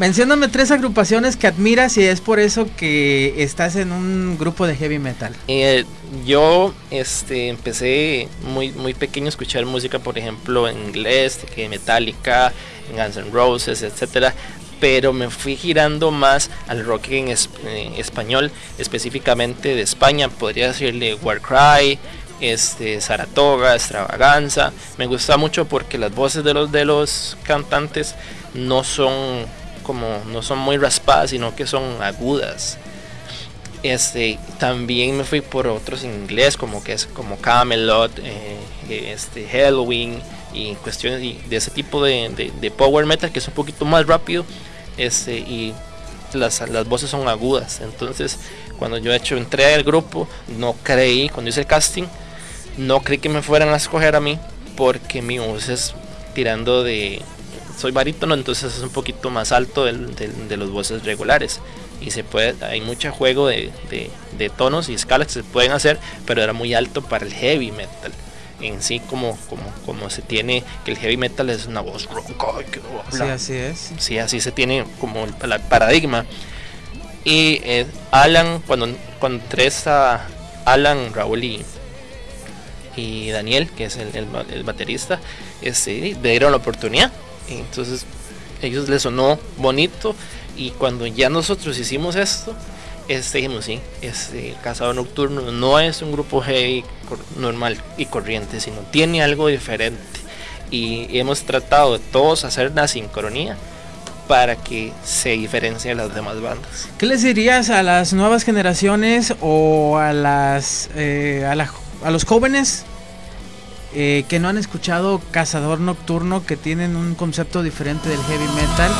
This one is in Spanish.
Mencióname tres agrupaciones que admiras y es por eso que estás en un grupo de heavy metal. Eh, yo este, empecé muy, muy pequeño a escuchar música, por ejemplo, en inglés, que Metallica, en Guns N' Roses, etcétera pero me fui girando más al rock en, español, específicamente de España, podría decirle Warcry, este, Saratoga, Extravaganza. Me gusta mucho porque las voces de los, de los cantantes no son como no son muy raspadas, sino que son agudas. Este, también me fui por otros en inglés, como que es como Camelot, eh, este, Halloween y cuestiones de ese tipo de, de, power metal que es un poquito más rápido este, y las, las voces son agudas. Entonces, cuando yo he hecho entré al grupo, no creí, cuando hice el casting, no creí que me fueran a escoger a mí porque mi voz es tirando de soy barítono, entonces es un poquito más alto de los voces regulares. Y se puede, hay mucho juego de, tonos y escalas que se pueden hacer, pero era muy alto para el heavy metal. En sí, como, como, como se tiene, que el heavy metal es una voz ronca. Sí, así es. Sí, así se tiene como el, paradigma. Y eh, Alan, cuando, cuando tres a Alan, Raúl y, y Daniel, que es el, el, baterista, este, le dieron la oportunidad entonces ellos les sonó bonito y cuando ya nosotros hicimos esto, este, dijimos, sí, este Cazador Nocturno no es un grupo heavy normal y corriente, sino tiene algo diferente. Y hemos tratado de todos hacer una sincronía para que se diferencie de las demás bandas. ¿Qué les dirías a las nuevas generaciones o a las eh, a, a los jóvenes eh, que no han escuchado Cazador Nocturno, que tienen un concepto diferente del heavy metal